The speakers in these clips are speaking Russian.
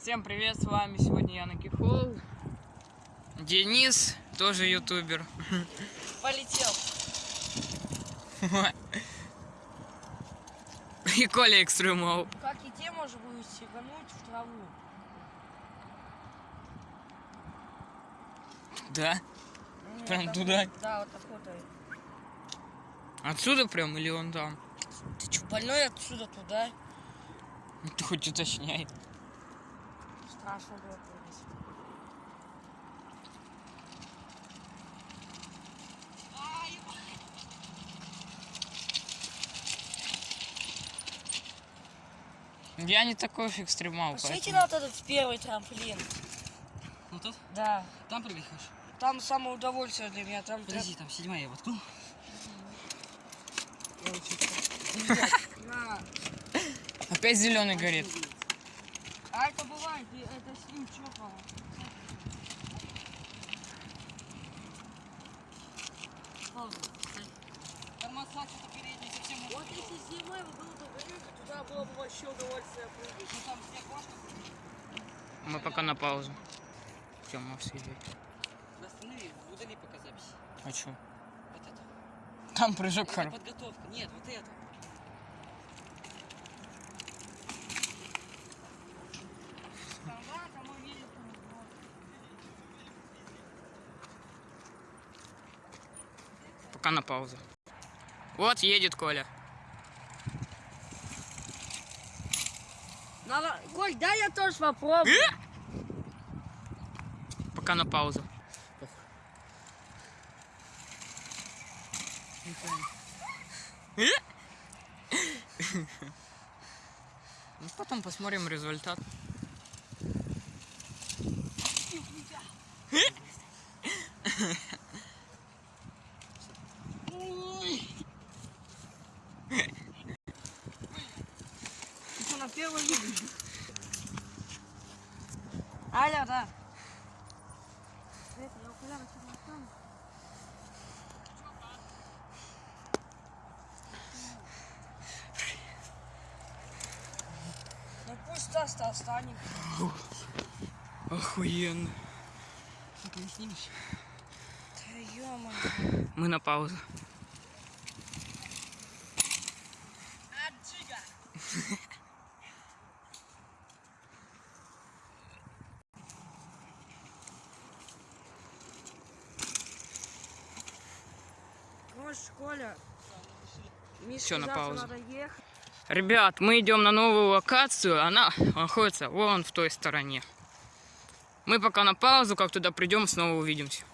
Всем привет, с вами сегодня я Кихол. Денис, тоже ютубер. Полетел. И Коля Экстремал. Как и те можно будет сигануть в траву. Да? Ну, Прям так туда? Да, вот и. Отсюда прям или он там? Ты что, больной отсюда туда? Ты хоть уточняй. Страшно было прыгать. Я не такой уж экстремал, Пошлите поэтому... на вот этот первый трамплин. Ну тут? Да. Там прыгать хочешь? Там самое удовольствие для меня. Там Подожди, там седьмая я воткнул. Опять зеленый горит. А это бывает, это с ним чокало. Тормоза что-то передний совсем. Вот если зимой был бы горит, туда было бы вообще удовольствие прыгать. Ну там снег можно? Мы пока на паузу. Все, можешь сидеть. Останови, удали пока запись. А чё? Вот это. Там прыжок Это хороший. подготовка. Нет, вот это. Пока на паузу. Вот едет Коля. Надо... Коль, дай я тоже попробую. Пока на паузу. Ну, потом посмотрим результат. На первый видео? Аля, да. Ну пусть Стас-то останется. Охуенно. Ты не снимешь? Да ё-моё. Мы на паузу. Короче, Коля. Миша Всё, на паузу. что Надо ехать. Ребят, мы идем на новую локацию. Она находится вон в той стороне. Мы пока на паузу, как туда придем, снова увидимся.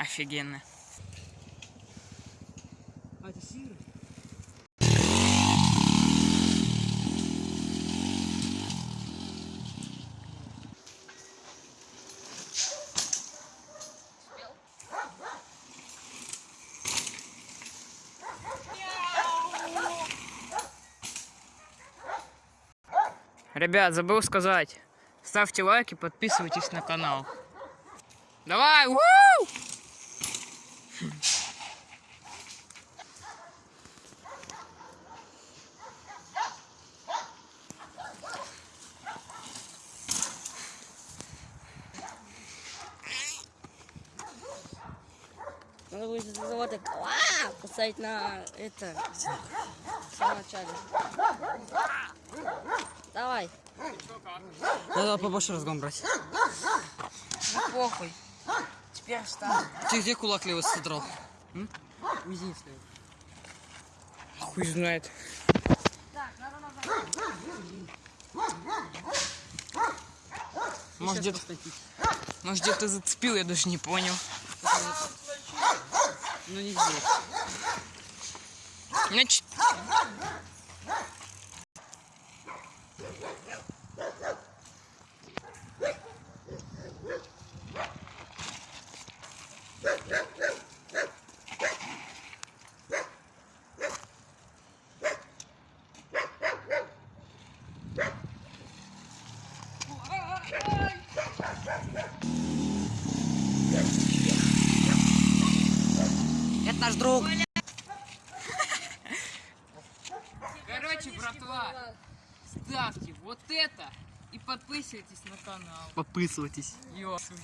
Офигенно. А? Ребят, забыл сказать. Ставьте лайки, подписывайтесь на канал. Давай! уу! Надо будет из завода поставить на это в самом начале. Давай, Надо побольше разгон брать. ну похуй. Теперь встань. Ты где кулак левый содрал? Мизинец левый. Хуй знает. Так, надо назад. Может, где-то может, где зацепил, я даже не понял. Ну не здесь. Значит, наш друг. Короче, братва, ставьте вот это и подписывайтесь на канал. Подписывайтесь. Ёсуть.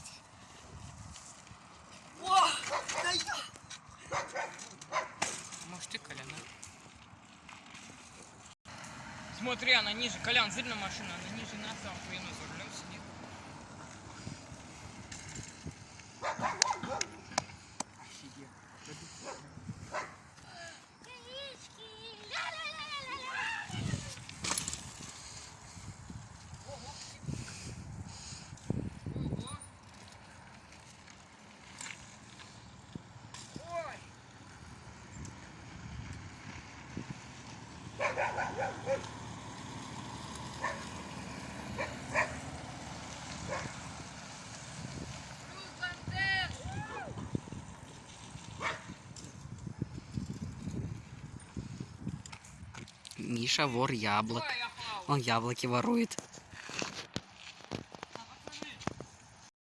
Может ты, Колян, а? Смотри, она ниже. Колян, видно машина? Она ниже нас, а он за рулем сидит. Миша вор яблок. Он яблоки ворует.